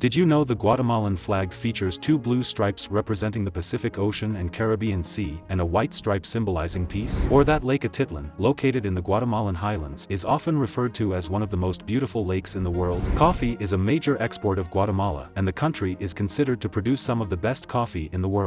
Did you know the Guatemalan flag features two blue stripes representing the Pacific Ocean and Caribbean Sea and a white stripe symbolizing peace? Or that Lake Atitlan, located in the Guatemalan highlands, is often referred to as one of the most beautiful lakes in the world? Coffee is a major export of Guatemala and the country is considered to produce some of the best coffee in the world.